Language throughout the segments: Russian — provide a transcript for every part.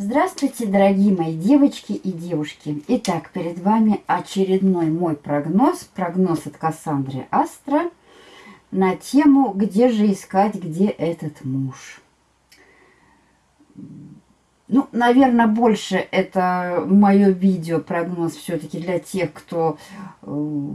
Здравствуйте, дорогие мои девочки и девушки. Итак, перед вами очередной мой прогноз, прогноз от Кассандры Астра на тему «Где же искать, где этот муж?». Ну, наверное, больше это мое видео, прогноз все-таки для тех, кто э,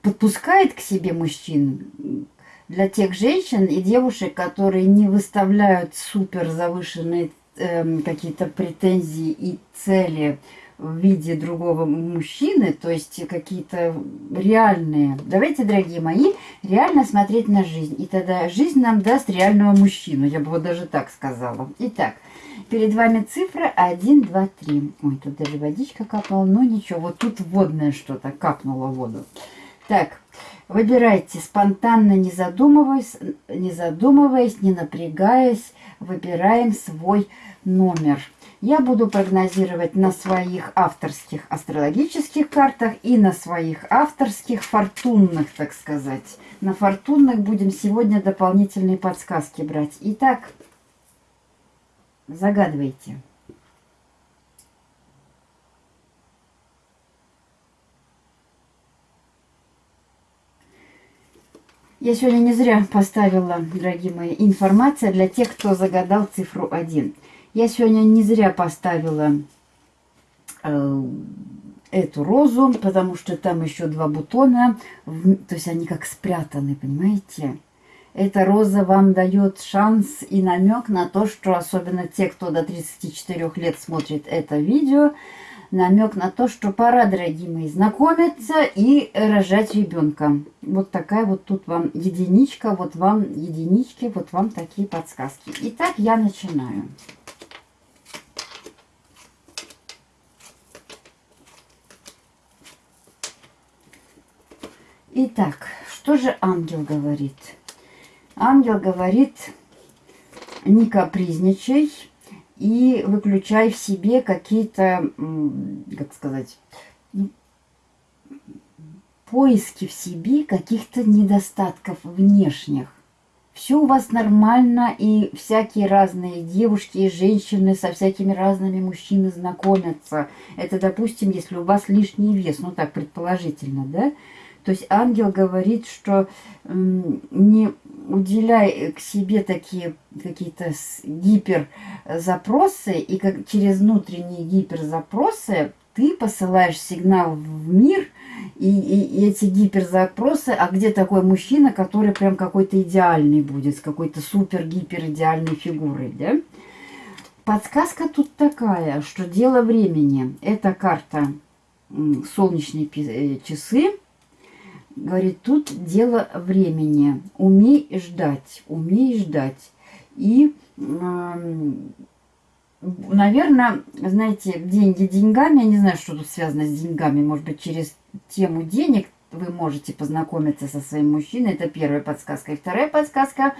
подпускает к себе мужчин, для тех женщин и девушек, которые не выставляют супер завышенные э, какие-то претензии и цели в виде другого мужчины, то есть какие-то реальные. Давайте, дорогие мои, реально смотреть на жизнь. И тогда жизнь нам даст реального мужчину, я бы вот даже так сказала. Итак, перед вами цифра 1, 2, 3. Ой, тут даже водичка капнула, но ничего, вот тут водное что-то капнуло воду. Так, выбирайте спонтанно, не задумываясь, не задумываясь, не напрягаясь, выбираем свой номер. Я буду прогнозировать на своих авторских астрологических картах и на своих авторских фортунных, так сказать. На фортунных будем сегодня дополнительные подсказки брать. Итак, загадывайте. Я сегодня не зря поставила, дорогие мои, информация для тех, кто загадал цифру 1. Я сегодня не зря поставила э, эту розу, потому что там еще два бутона, то есть они как спрятаны, понимаете? Эта роза вам дает шанс и намек на то, что особенно те, кто до 34 лет смотрит это видео, намек на то, что пора, дорогие мои, знакомиться и рожать ребенка. Вот такая вот тут вам единичка, вот вам единички, вот вам такие подсказки. Итак, я начинаю. Итак, что же ангел говорит? Ангел говорит, не капризничай, и выключай в себе какие-то, как сказать, поиски в себе каких-то недостатков внешних. Все у вас нормально, и всякие разные девушки и женщины со всякими разными мужчинами знакомятся. Это, допустим, если у вас лишний вес, ну так предположительно, да? То есть ангел говорит, что не уделяй к себе такие какие-то гиперзапросы, и как через внутренние гиперзапросы ты посылаешь сигнал в мир, и, и, и эти гиперзапросы, а где такой мужчина, который прям какой-то идеальный будет, с какой-то супер-гипер идеальной фигурой, да? Подсказка тут такая, что дело времени. Это карта солнечные э, часы, Говорит, тут дело времени. Умей ждать, умей ждать. И, наверное, знаете, деньги деньгами, я не знаю, что тут связано с деньгами, может быть, через тему денег вы можете познакомиться со своим мужчиной. Это первая подсказка. И вторая подсказка.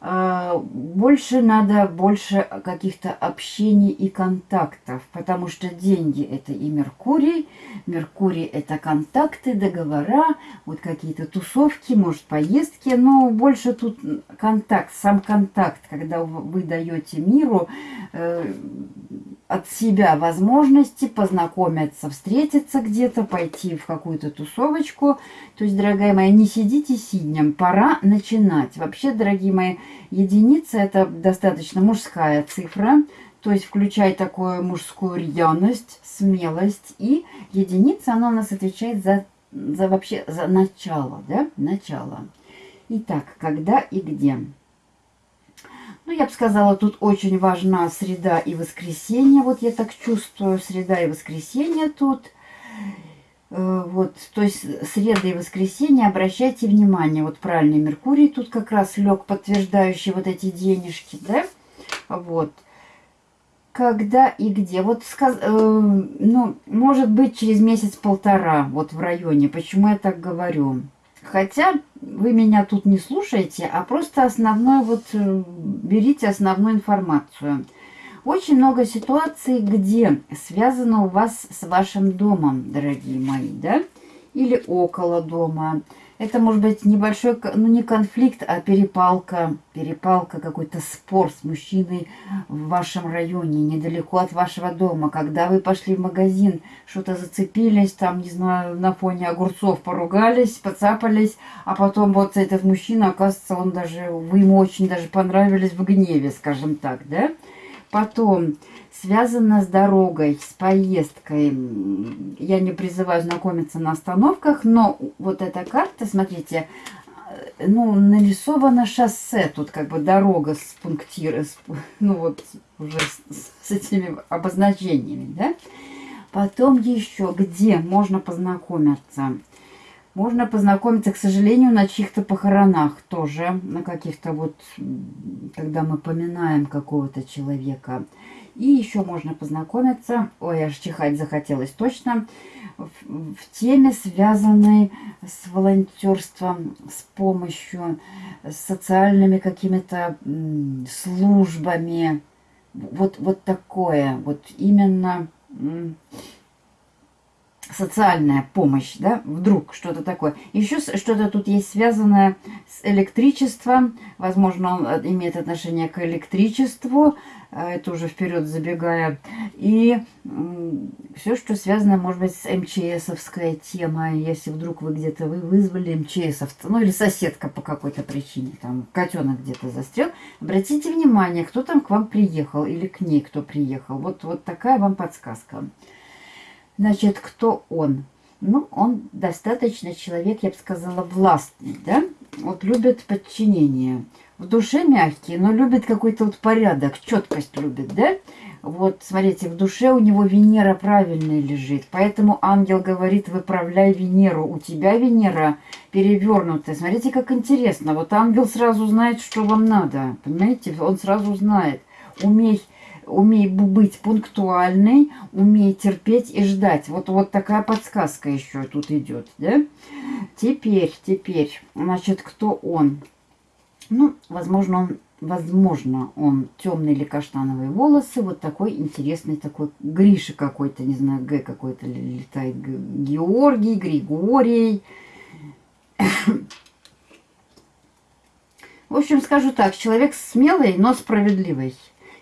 А, больше надо, больше каких-то общений и контактов. Потому что деньги это и Меркурий. Меркурий это контакты, договора, вот какие-то тусовки, может поездки. Но больше тут контакт, сам контакт, когда вы даете миру э, от себя возможности познакомиться, встретиться где-то, пойти в какую-то тусовочку. То есть, дорогая моя, не сидите сиднем, пора начинать. Вообще, дорогие мои, единица – это достаточно мужская цифра, то есть включая такую мужскую рьяность, смелость. И единица, она у нас отвечает за, за вообще за начало, да, начало. Итак, когда и где? Ну, я бы сказала, тут очень важна среда и воскресенье. Вот я так чувствую, среда и воскресенье тут. Э, вот, то есть среда и воскресенье, обращайте внимание, вот правильный Меркурий тут как раз лег, подтверждающий вот эти денежки, да? Вот. Когда и где? Вот, сказ... э, ну, может быть, через месяц-полтора, вот в районе. Почему я так говорю? Хотя вы меня тут не слушаете, а просто основное, вот э, берите основную информацию. Очень много ситуаций, где связано у вас с вашим домом, дорогие мои, да? Или около дома. Это может быть небольшой, ну не конфликт, а перепалка, перепалка, какой-то спор с мужчиной в вашем районе, недалеко от вашего дома. Когда вы пошли в магазин, что-то зацепились, там, не знаю, на фоне огурцов поругались, поцапались, а потом вот этот мужчина, оказывается, он даже, вы ему очень даже понравились в гневе, скажем так, да? Потом связано с дорогой, с поездкой. Я не призываю знакомиться на остановках, но вот эта карта, смотрите, э, ну, нарисовано шоссе, тут как бы дорога с пунктир, ну вот уже с, с этими обозначениями, да. Потом еще, где можно познакомиться. Можно познакомиться, к сожалению, на чьих-то похоронах тоже, на каких-то вот, когда мы поминаем какого-то человека. И еще можно познакомиться, ой, аж чихать захотелось точно, в, в теме, связанной с волонтерством, с помощью, с социальными какими-то службами. Вот, вот такое, вот именно социальная помощь, да, вдруг что-то такое. Еще что-то тут есть связанное с электричеством, возможно, он э, имеет отношение к электричеству, э, это уже вперед забегая, и все, что связано, может быть, с МЧСовской темой, если вдруг вы где-то вы вызвали МЧСовца, ну или соседка по какой-то причине, там котенок где-то застрял, обратите внимание, кто там к вам приехал или к ней кто приехал. Вот, вот такая вам подсказка. Значит, кто он? Ну, он достаточно человек, я бы сказала, властный, да? Вот любит подчинение. В душе мягкий, но любит какой-то вот порядок, четкость любит, да? Вот, смотрите, в душе у него Венера правильная лежит. Поэтому ангел говорит, выправляй Венеру. У тебя Венера перевернутая. Смотрите, как интересно. Вот ангел сразу знает, что вам надо. Понимаете? Он сразу знает. Умей умей быть пунктуальной, умей терпеть и ждать. Вот, вот такая подсказка еще тут идет, да? Теперь, теперь, значит, кто он? Ну, возможно, он, возможно, он темные или каштановые волосы, вот такой интересный такой Гриша какой-то, не знаю, Г какой-то летает, Георгий, Григорий. В общем, скажу так, человек смелый, но справедливый.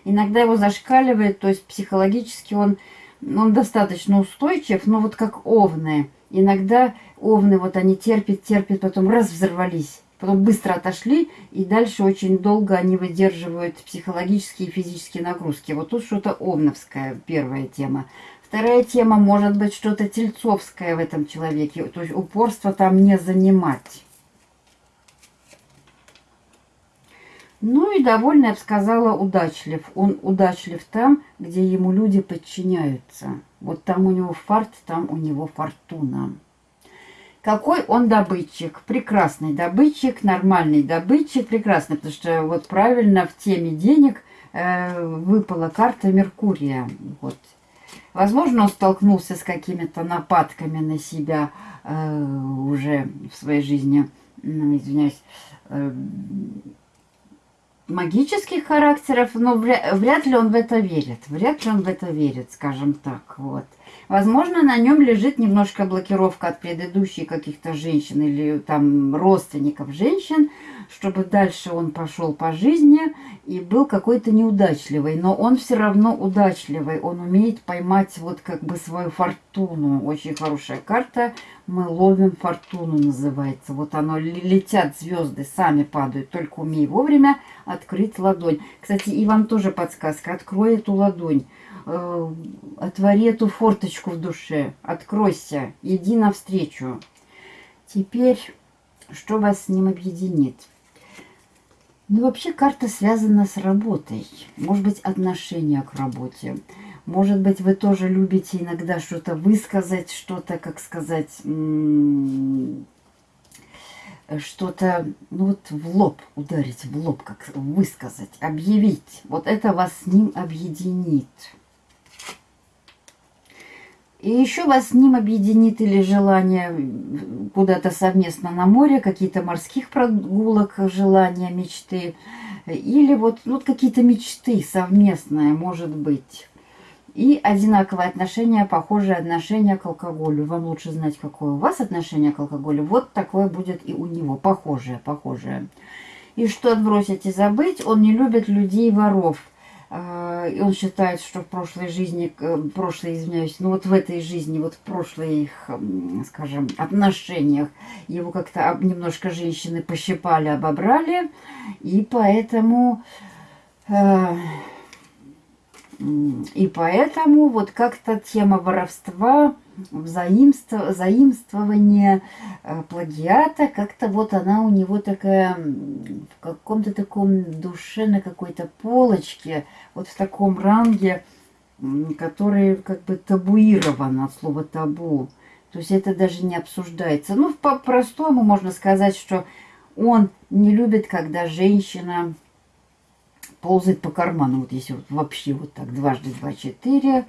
Иногда его зашкаливает, то есть психологически он, он достаточно устойчив, но вот как овны. Иногда овны, вот они терпят, терпят, потом раз взорвались, потом быстро отошли, и дальше очень долго они выдерживают психологические и физические нагрузки. Вот тут что-то овновская первая тема. Вторая тема может быть что-то тельцовское в этом человеке, то есть упорство там не занимать. Ну и довольно, я бы сказала, удачлив. Он удачлив там, где ему люди подчиняются. Вот там у него фарт, там у него фортуна. Какой он добытчик? Прекрасный добытчик, нормальный добытчик, прекрасный, потому что вот правильно в теме денег э, выпала карта Меркурия. Вот. Возможно, он столкнулся с какими-то нападками на себя э, уже в своей жизни, ну, извиняюсь, э, магических характеров, но вряд ли он в это верит. Вряд ли он в это верит, скажем так. Вот. Возможно, на нем лежит немножко блокировка от предыдущих каких-то женщин или там родственников женщин, чтобы дальше он пошел по жизни и был какой-то неудачливый. Но он все равно удачливый, он умеет поймать вот как бы свою фортуну. Очень хорошая карта, мы ловим фортуну называется. Вот оно, летят звезды, сами падают, только умей вовремя открыть ладонь. Кстати, и вам тоже подсказка, открой эту ладонь э, отвори эту форточку в душе, откройся, иди навстречу. Теперь, что вас с ним объединит? Ну, вообще карта связана с работой. Может быть, отношение к работе. Может быть, вы тоже любите иногда что-то высказать, что-то, как сказать, что-то, ну вот в лоб ударить, в лоб, как высказать, объявить. Вот это вас с ним объединит. И еще вас с ним объединит или желание куда-то совместно на море, какие-то морских прогулок, желания, мечты. Или вот, вот какие-то мечты совместные, может быть. И одинаковое отношение, похожее отношение к алкоголю. Вам лучше знать, какое у вас отношение к алкоголю. Вот такое будет и у него. Похожее, похожее. И что отбросить и забыть, он не любит людей-воров. А, и он считает, что в прошлой жизни, в прошлой, извиняюсь, ну вот в этой жизни, вот в прошлых, скажем, отношениях его как-то немножко женщины пощипали, обобрали. И поэтому э, и поэтому вот как-то тема воровства, взаимство, заимствования, э, плагиата, как-то вот она у него такая в каком-то таком душе, на какой-то полочке, вот в таком ранге, который как бы табуирован от слова табу. То есть это даже не обсуждается. Ну, по-простому можно сказать, что он не любит, когда женщина ползает по карману. Вот если вот вообще вот так, дважды два, четыре.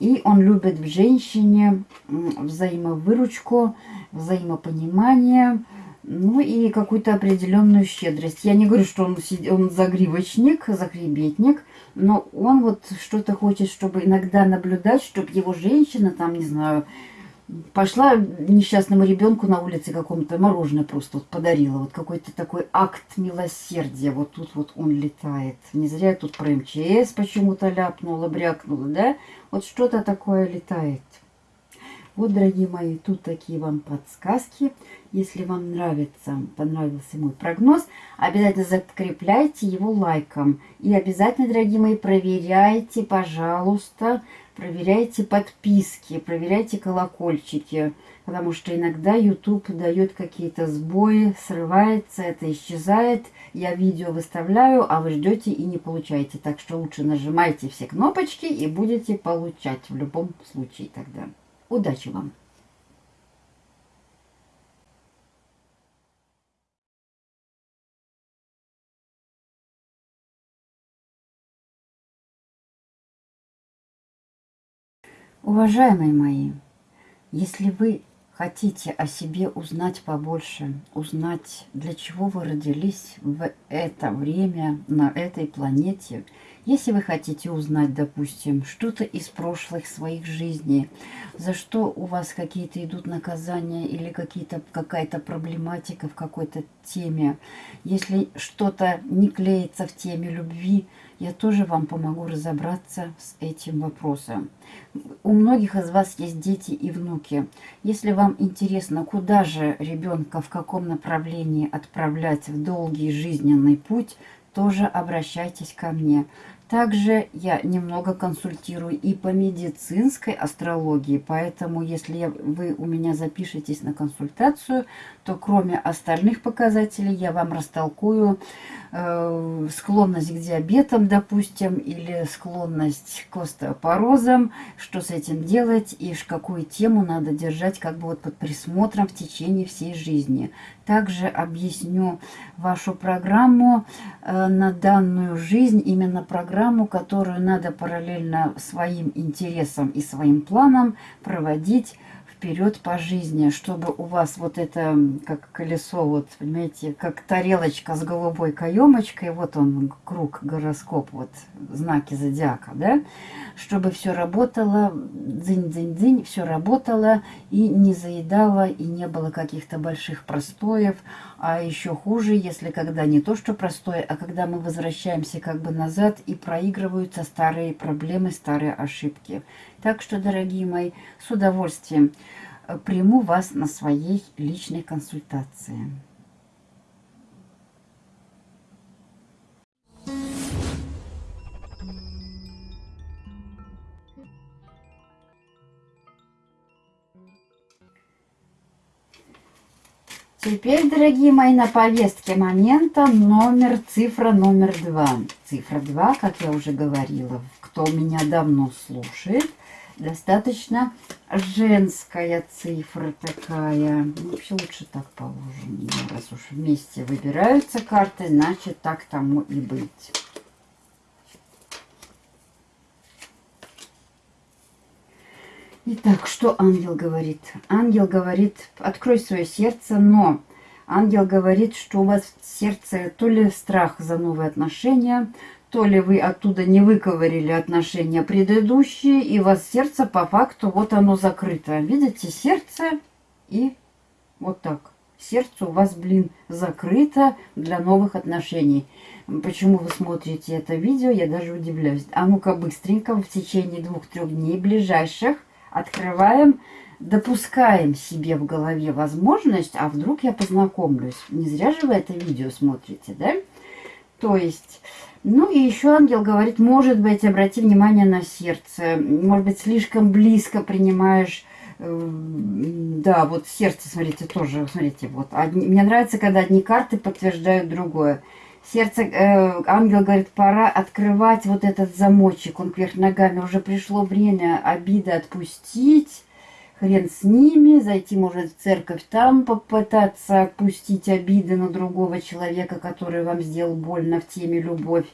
И он любит в женщине взаимовыручку, взаимопонимание, ну и какую-то определенную щедрость. Я не говорю, что он, он загривочник, захребетник, но он вот что-то хочет, чтобы иногда наблюдать, чтобы его женщина там, не знаю, пошла несчастному ребенку на улице какому-то мороженое просто вот подарила. Вот какой-то такой акт милосердия. Вот тут вот он летает. Не зря я тут про МЧС почему-то ляпнула, брякнула, да? Вот что-то такое летает. Вот, дорогие мои, тут такие вам подсказки. Если вам нравится, понравился мой прогноз, обязательно закрепляйте его лайком. И обязательно, дорогие мои, проверяйте, пожалуйста, проверяйте подписки, проверяйте колокольчики. Потому что иногда YouTube дает какие-то сбои, срывается, это исчезает. Я видео выставляю, а вы ждете и не получаете. Так что лучше нажимайте все кнопочки и будете получать в любом случае тогда. Удачи вам! Уважаемые мои, если вы хотите о себе узнать побольше, узнать, для чего вы родились в это время на этой планете, если вы хотите узнать, допустим, что-то из прошлых своих жизней, за что у вас какие-то идут наказания или какая-то проблематика в какой-то теме, если что-то не клеится в теме любви, я тоже вам помогу разобраться с этим вопросом. У многих из вас есть дети и внуки. Если вам интересно, куда же ребенка, в каком направлении отправлять в долгий жизненный путь, тоже обращайтесь ко мне. Также я немного консультирую и по медицинской астрологии, поэтому если вы у меня запишетесь на консультацию, то кроме остальных показателей я вам растолкую э, склонность к диабетам, допустим, или склонность к остеопорозам, что с этим делать и какую тему надо держать как бы вот под присмотром в течение всей жизни. Также объясню вашу программу э, на данную жизнь, именно программу, которую надо параллельно своим интересам и своим планам проводить вперед по жизни, чтобы у вас вот это, как колесо, вот, понимаете, как тарелочка с голубой каемочкой, вот он, круг, гороскоп, вот, знаки зодиака, да, чтобы все работало, дзынь-дзынь-дзынь, все работало и не заедало, и не было каких-то больших простоев, а еще хуже, если когда не то, что простое, а когда мы возвращаемся как бы назад и проигрываются старые проблемы, старые ошибки. Так что, дорогие мои, с удовольствием э, приму вас на своей личной консультации. Теперь, дорогие мои, на повестке момента номер, цифра номер два. Цифра два, как я уже говорила, кто меня давно слушает, достаточно женская цифра такая. Вообще лучше так положим. Раз уж вместе выбираются карты, значит так тому и быть. Итак, что ангел говорит? Ангел говорит, открой свое сердце, но ангел говорит, что у вас в сердце то ли страх за новые отношения, то ли вы оттуда не выковырили отношения предыдущие, и у вас сердце по факту, вот оно закрыто. Видите, сердце и вот так. Сердце у вас, блин, закрыто для новых отношений. Почему вы смотрите это видео, я даже удивляюсь. А ну-ка быстренько в течение двух-трех дней ближайших открываем, допускаем себе в голове возможность, а вдруг я познакомлюсь. Не зря же вы это видео смотрите, да? То есть, ну и еще ангел говорит, может быть, обрати внимание на сердце, может быть, слишком близко принимаешь э, да, вот сердце, смотрите, тоже, смотрите, вот. Одни, мне нравится, когда одни карты подтверждают другое. Сердце, э, ангел говорит, пора открывать вот этот замочек, он кверх ногами. Уже пришло время обиды отпустить, хрен с ними, зайти, может, в церковь там попытаться отпустить обиды на другого человека, который вам сделал больно в теме любовь.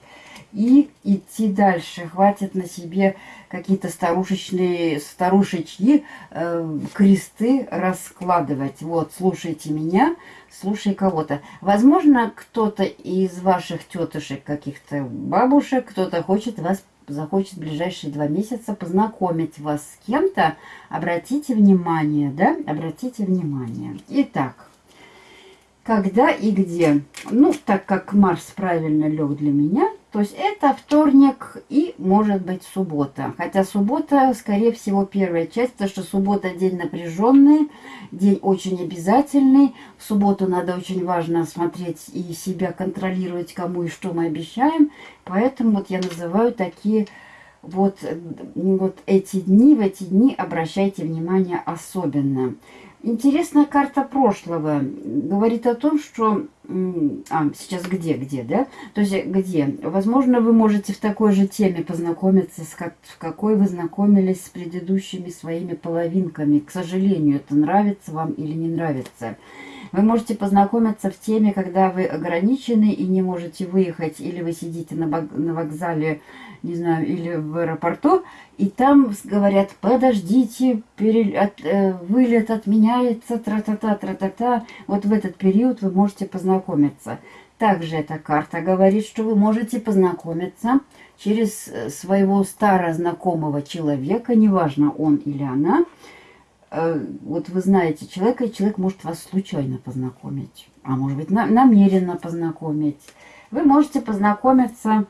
И идти дальше. Хватит на себе какие-то старушечные, старушечьи э, кресты раскладывать. Вот, слушайте меня, слушай кого-то. Возможно, кто-то из ваших тетушек, каких-то бабушек, кто-то хочет вас захочет в ближайшие два месяца познакомить вас с кем-то, обратите внимание, да, обратите внимание. Итак, когда и где? Ну, так как Марс правильно лег для меня, то есть это вторник и может быть суббота. Хотя суббота, скорее всего, первая часть, потому что суббота день напряженный, день очень обязательный. В субботу надо очень важно смотреть и себя контролировать, кому и что мы обещаем. Поэтому вот я называю такие вот, вот эти дни, в эти дни обращайте внимание особенно. Интересная карта прошлого говорит о том, что... А, сейчас где, где, да? То есть где? Возможно, вы можете в такой же теме познакомиться, с как, в какой вы знакомились с предыдущими своими половинками. К сожалению, это нравится вам или не нравится. Вы можете познакомиться в теме, когда вы ограничены и не можете выехать, или вы сидите на, на вокзале не знаю, или в аэропорту, и там говорят, подождите, пере, от, э, вылет отменяется, тра-та-та, тра-та-та. Вот в этот период вы можете познакомиться. Также эта карта говорит, что вы можете познакомиться через э, своего старознакомого человека, неважно он или она. Э, вот вы знаете человека, и человек может вас случайно познакомить, а может быть на, намеренно познакомить. Вы можете познакомиться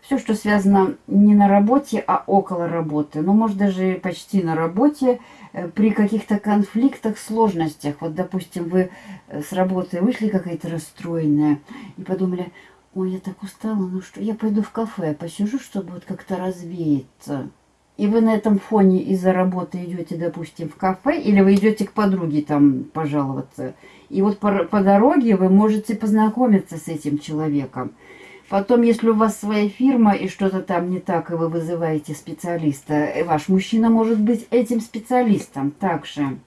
все, что связано не на работе, а около работы. Ну, может, даже почти на работе, э, при каких-то конфликтах, сложностях. Вот, допустим, вы э, с работы вышли какая-то расстроенная и подумали, ой, я так устала, ну что, я пойду в кафе, посижу, чтобы вот как-то развеяться. И вы на этом фоне из-за работы идете, допустим, в кафе, или вы идете к подруге там пожаловаться. И вот по, по дороге вы можете познакомиться с этим человеком. Потом, если у вас своя фирма и что-то там не так, и вы вызываете специалиста, э, ваш мужчина может быть этим специалистом также.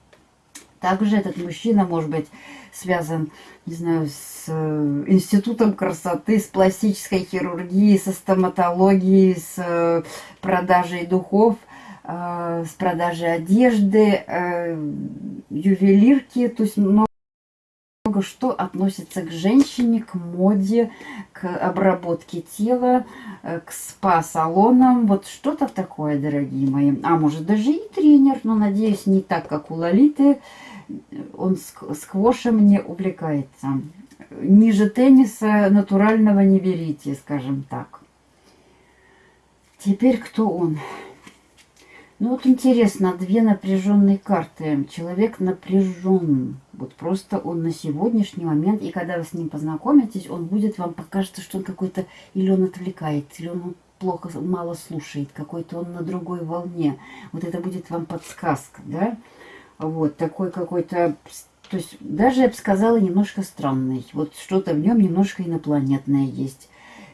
Также этот мужчина может быть связан, не знаю, с э, институтом красоты, с пластической хирургией, со стоматологией, с э, продажей духов, с продажей одежды, ювелирки, то есть много что относится к женщине, к моде, к обработке тела, э, к спа-салонам. Вот что-то такое, дорогие мои. А может даже и тренер, но надеюсь не так, как у Лолиты. Он сквошем не увлекается. Ниже тенниса натурального не берите, скажем так. Теперь кто он? Ну вот интересно, две напряженные карты. Человек напряжен. Вот просто он на сегодняшний момент, и когда вы с ним познакомитесь, он будет вам покажется, что он какой-то, или он отвлекает, или он плохо, мало слушает, какой-то он на другой волне. Вот это будет вам подсказка, да? Вот, такой какой-то, то есть даже я бы сказала, немножко странный. Вот что-то в нем немножко инопланетное есть.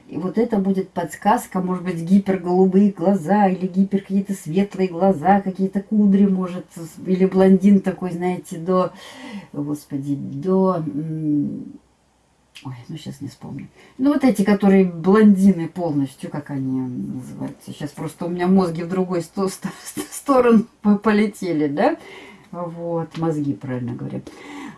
И вот это будет подсказка, может быть, гиперголубые глаза, или гипер какие-то светлые глаза, какие-то кудри, может, или блондин такой, знаете, до, господи, до... Ой, ну сейчас не вспомню. Ну вот эти, которые блондины полностью, как они называются. Сейчас просто у меня мозги в другой сто сторону полетели, да? Вот, мозги, правильно говорю.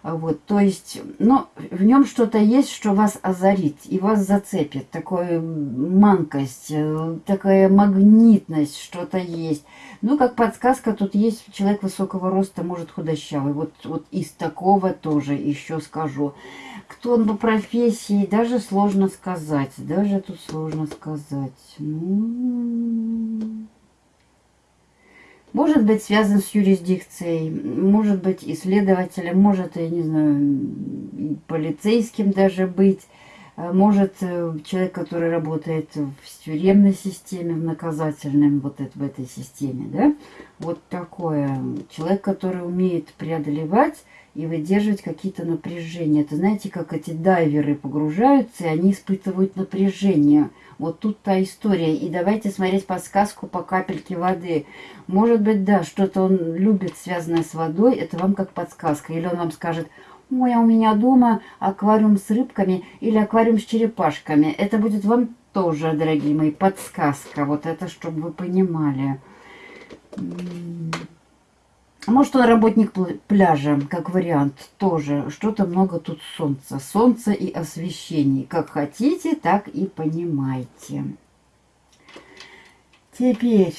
Вот, то есть, но в нем что-то есть, что вас озарит и вас зацепит. Такая манкость, э, такая магнитность, что-то есть. Ну, как подсказка, тут есть человек высокого роста, может худощавый. Вот, вот из такого тоже еще скажу. Кто он по профессии, даже сложно сказать. Даже тут сложно сказать. Ну... Может быть связан с юрисдикцией, может быть исследователем, может, я не знаю, полицейским даже быть. А может э, человек, который работает в тюремной системе, в наказательном, вот это, в этой системе, да, вот такое. Человек, который умеет преодолевать и выдерживать какие-то напряжения. Это знаете, как эти дайверы погружаются, и они испытывают напряжение. Вот тут та история. И давайте смотреть подсказку по капельке воды. Может быть, да, что-то он любит, связанное с водой, это вам как подсказка. Или он вам скажет, ой, а у меня дома аквариум с рыбками или аквариум с черепашками. Это будет вам тоже, дорогие мои, подсказка. Вот это, чтобы вы понимали. Может, он работник пляжа, как вариант, тоже. Что-то много тут солнца. Солнце и освещение. Как хотите, так и понимайте. Теперь,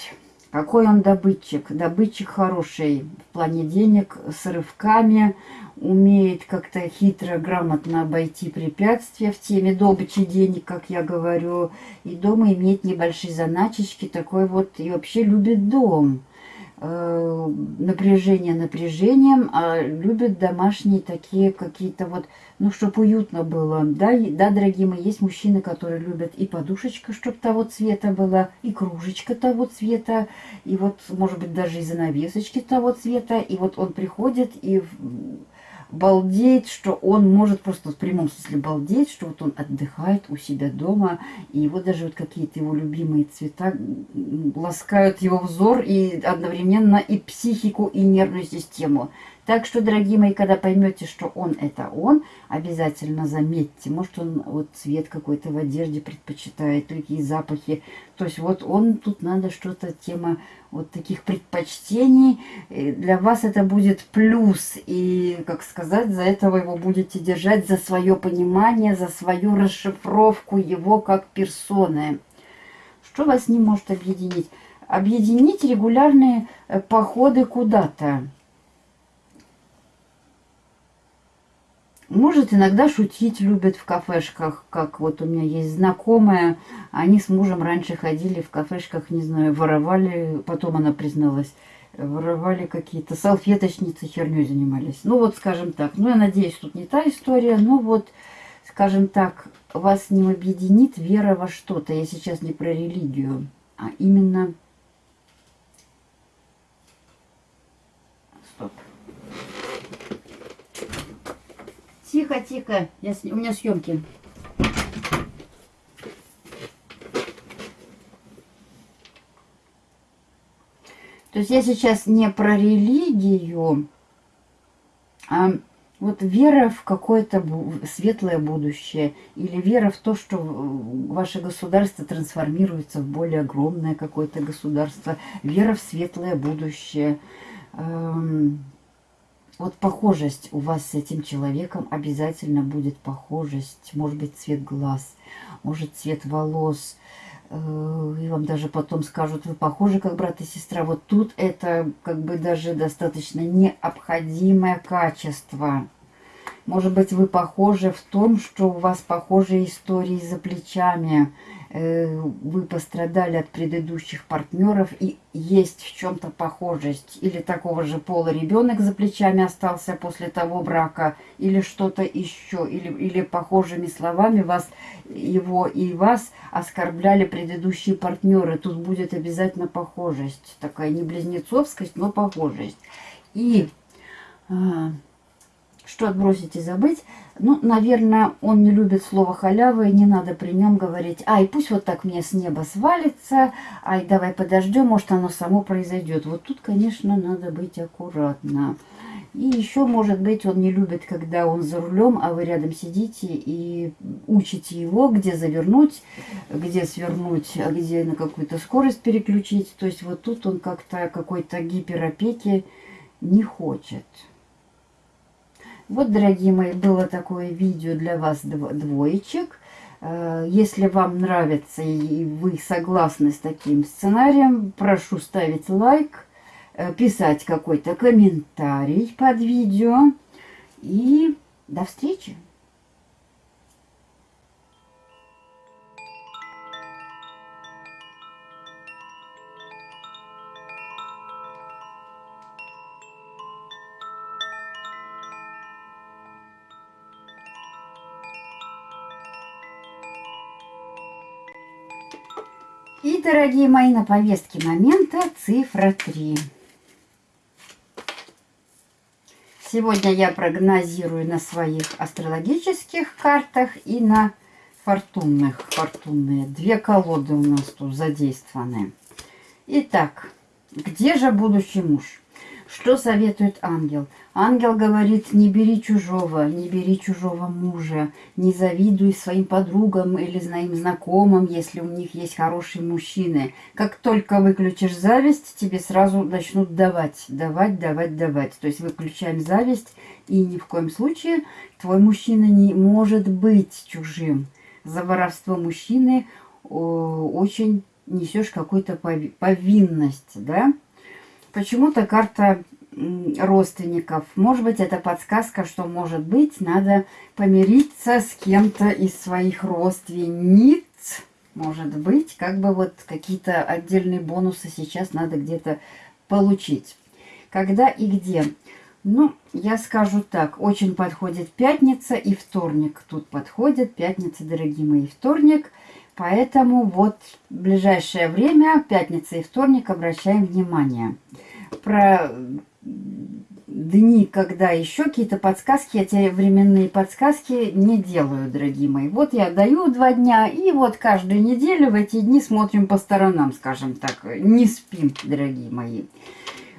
какой он добытчик? Добытчик хороший в плане денег, с рывками, умеет как-то хитро, грамотно обойти препятствия в теме добычи денег, как я говорю. И дома имеет небольшие заначечки, такой вот, и вообще любит дом напряжение напряжением, а любят домашние такие какие-то вот, ну, чтобы уютно было. Да, да, дорогие мои, есть мужчины, которые любят и подушечка, чтобы того цвета была, и кружечка того цвета, и вот, может быть, даже и занавесочки того цвета, и вот он приходит и балдеть, что он может просто в прямом смысле балдеть, что вот он отдыхает у себя дома, и его даже вот какие-то его любимые цвета ласкают его взор и одновременно и психику, и нервную систему. Так что, дорогие мои, когда поймете, что он это он, обязательно заметьте. Может, он вот цвет какой-то в одежде предпочитает, какие запахи. То есть вот он, тут надо что-то, тема вот таких предпочтений. И для вас это будет плюс. И, как сказать, за этого его будете держать, за свое понимание, за свою расшифровку его как персоны. Что вас не может объединить? Объединить регулярные э, походы куда-то. Может, иногда шутить любят в кафешках, как вот у меня есть знакомая. Они с мужем раньше ходили в кафешках, не знаю, воровали, потом она призналась, воровали какие-то салфеточницы, херней занимались. Ну вот, скажем так, ну я надеюсь, тут не та история, но вот, скажем так, вас не объединит вера во что-то. Я сейчас не про религию, а именно Тихо, тихо. Я, у меня съемки. То есть я сейчас не про религию, а вот вера в какое-то светлое будущее или вера в то, что ваше государство трансформируется в более огромное какое-то государство, вера в светлое будущее. Вот похожесть у вас с этим человеком обязательно будет похожесть. Может быть, цвет глаз, может, цвет волос. Э, и вам даже потом скажут, вы похожи как брат и сестра. Вот тут это как бы даже достаточно необходимое качество. Может быть, вы похожи в том, что у вас похожие истории за плечами. Э, вы пострадали от предыдущих партнеров и есть в чем-то похожесть. Или такого же пола ребенок за плечами остался после того брака, или что-то еще. Или, или похожими словами вас, его и вас оскорбляли предыдущие партнеры. Тут будет обязательно похожесть. Такая не близнецовскость, но похожесть. И... А, что отбросить и забыть? Ну, наверное, он не любит слово халява, и не надо при нем говорить, ай, пусть вот так мне с неба свалится, ай, давай подождем, может, оно само произойдет. Вот тут, конечно, надо быть аккуратно. И еще, может быть, он не любит, когда он за рулем, а вы рядом сидите и учите его, где завернуть, где свернуть, а где на какую-то скорость переключить. То есть вот тут он как-то какой-то гиперопеки не хочет. Вот, дорогие мои, было такое видео для вас двоечек. Э, если вам нравится и вы согласны с таким сценарием, прошу ставить лайк, э, писать какой-то комментарий под видео. И до встречи! Дорогие мои, на повестке момента цифра 3. Сегодня я прогнозирую на своих астрологических картах и на фортунных. Фортунные. Две колоды у нас тут задействованы. Итак, где же будущий муж? Что советует ангел? Ангел говорит, не бери чужого, не бери чужого мужа, не завидуй своим подругам или своим знакомым, если у них есть хорошие мужчины. Как только выключишь зависть, тебе сразу начнут давать, давать, давать, давать. То есть выключаем зависть, и ни в коем случае твой мужчина не может быть чужим. За воровство мужчины очень несешь какую-то повинность, да? Почему-то карта родственников. Может быть, это подсказка, что, может быть, надо помириться с кем-то из своих родственниц. Может быть, как бы вот какие-то отдельные бонусы сейчас надо где-то получить. Когда и где? Ну, я скажу так, очень подходит пятница и вторник. Тут подходит пятница, дорогие мои, вторник. Поэтому вот в ближайшее время, пятница и вторник, обращаем внимание. Про дни, когда еще какие-то подсказки, эти временные подсказки не делаю, дорогие мои. Вот я даю два дня, и вот каждую неделю в эти дни смотрим по сторонам, скажем так. Не спим, дорогие мои.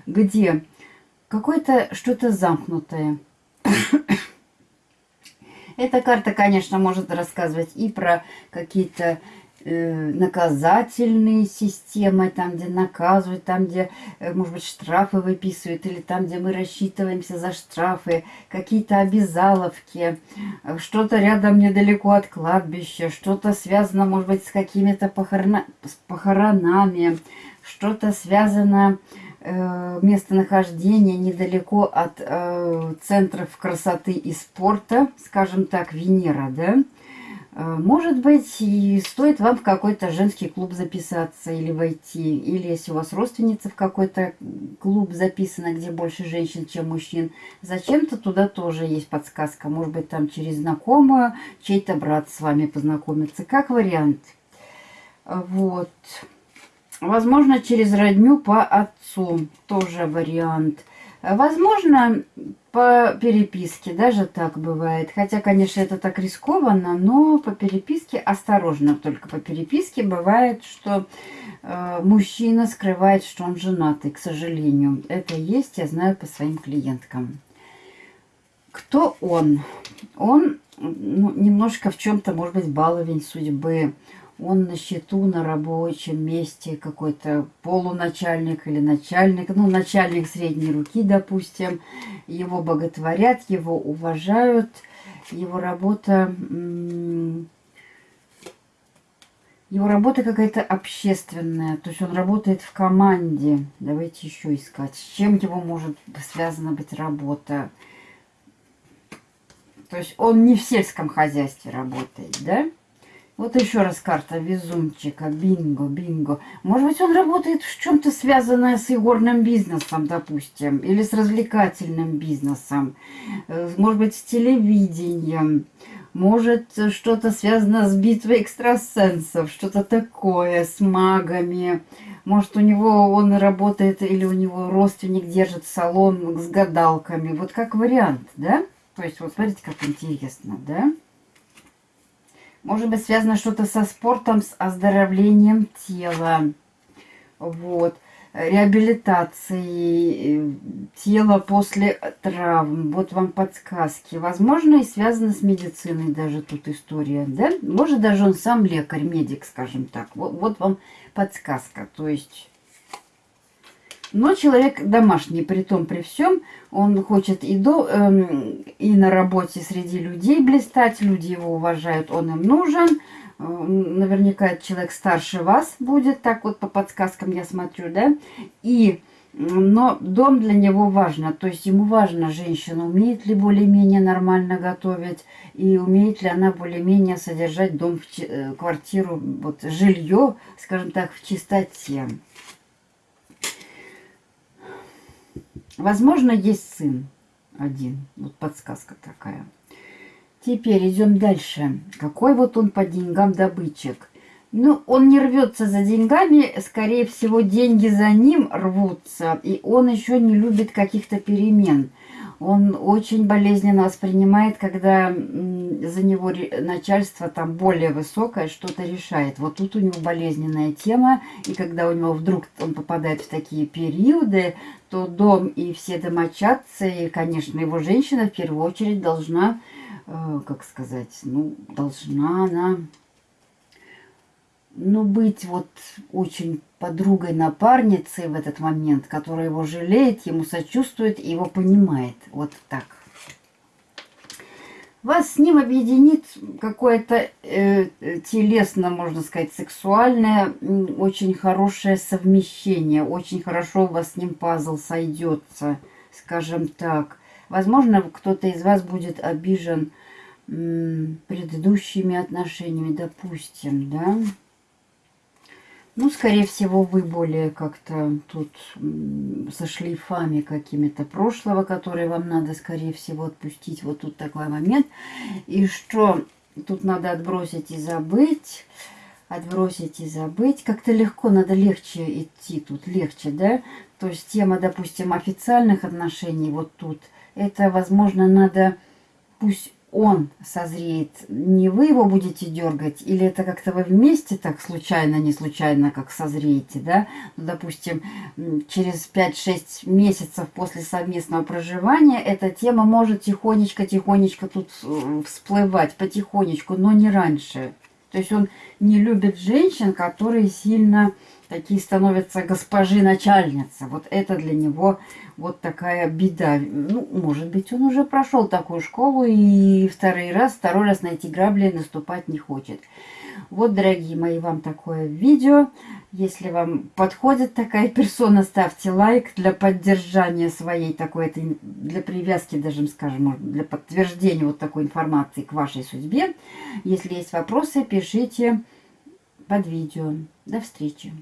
Где какое-то что-то замкнутое. Эта карта, конечно, может рассказывать и про какие-то э, наказательные системы, там, где наказывают, там, где, э, может быть, штрафы выписывают, или там, где мы рассчитываемся за штрафы, какие-то обязаловки, э, что-то рядом недалеко от кладбища, что-то связано, может быть, с какими-то похорона... похоронами, что-то связано местонахождение недалеко от э, центров красоты и спорта, скажем так, Венера, да, э, может быть, и стоит вам в какой-то женский клуб записаться или войти. Или если у вас родственница в какой-то клуб записана, где больше женщин, чем мужчин, зачем-то туда тоже есть подсказка. Может быть, там через знакомую чей-то брат с вами познакомится. Как вариант. Вот. Возможно, через родню по отцу тоже вариант. Возможно, по переписке, даже так бывает. Хотя, конечно, это так рискованно, но по переписке осторожно. Только по переписке бывает, что э, мужчина скрывает, что он женатый, к сожалению. Это есть, я знаю по своим клиенткам. Кто он? Он ну, немножко в чем-то, может быть, баловень судьбы он на счету на рабочем месте, какой-то полуначальник или начальник, ну, начальник средней руки, допустим, его боготворят, его уважают, его работа, его работа какая-то общественная, то есть он работает в команде. Давайте еще искать, с чем его может связана быть работа. То есть он не в сельском хозяйстве работает, да? Вот еще раз карта везунчика. Бинго, бинго. Может быть, он работает в чем-то связанное с игорным бизнесом, допустим, или с развлекательным бизнесом. Э, может быть, с телевидением. Может, что-то связано с битвой экстрасенсов, что-то такое, с магами. Может, у него он работает или у него родственник держит салон с гадалками. Вот как вариант, да? То есть, вот смотрите, как интересно, да? Может быть, связано что-то со спортом, с оздоровлением тела. Вот. Реабилитацией э, тела после травм. Вот вам подсказки. Возможно, и связано с медициной даже тут история. Да? Может, даже он сам лекарь, медик, скажем так. Вот, вот вам подсказка. То есть Но человек домашний, при том, при всем, он хочет и, до, эм, и на работе среди людей блистать, люди его уважают, он им нужен. Э, наверняка человек старше вас будет, так вот по подсказкам я смотрю, да. И, но дом для него важно, то есть ему важно, женщина умеет ли более-менее нормально готовить, и умеет ли она более-менее содержать дом, э, квартиру, вот жилье, скажем так, в чистоте. Возможно, есть сын один. Вот подсказка такая. Теперь идем дальше. Какой вот он по деньгам добытчик? Ну, он не рвется за деньгами, скорее всего, деньги за ним рвутся, и он еще не любит каких-то перемен. Он очень болезненно воспринимает, когда за него начальство там более высокое что-то решает. Вот тут у него болезненная тема, и когда у него вдруг он попадает в такие периоды, то дом и все домочадцы, и, конечно, его женщина в первую очередь должна, э, как сказать, ну, должна она ну, быть вот очень подругой, напарницей в этот момент, которая его жалеет, ему сочувствует и его понимает. Вот так. Вас с ним объединит какое-то э, телесно, можно сказать, сексуальное, очень хорошее совмещение. Очень хорошо у вас с ним пазл сойдется, скажем так. Возможно, кто-то из вас будет обижен предыдущими отношениями, допустим, да. Ну, скорее всего, вы более как-то тут со шлейфами какими-то прошлого, которые вам надо, скорее всего, отпустить. Вот тут такой момент. И что тут надо отбросить и забыть. Отбросить и забыть. Как-то легко, надо легче идти тут, легче, да? То есть тема, допустим, официальных отношений вот тут. Это, возможно, надо... Пусть он созреет, не вы его будете дергать, или это как-то вы вместе так случайно, не случайно, как созреете, да? Ну, допустим, через 5-6 месяцев после совместного проживания эта тема может тихонечко-тихонечко тут э, всплывать, потихонечку, но не раньше. То есть он не любит женщин, которые сильно такие становятся госпожи начальницы. Вот это для него вот такая беда. Ну, может быть, он уже прошел такую школу и второй раз, второй раз на эти грабли наступать не хочет. Вот, дорогие мои, вам такое видео. Если вам подходит такая персона, ставьте лайк для поддержания своей такой, для привязки даже, скажем, для подтверждения вот такой информации к вашей судьбе. Если есть вопросы, пишите под видео. До встречи!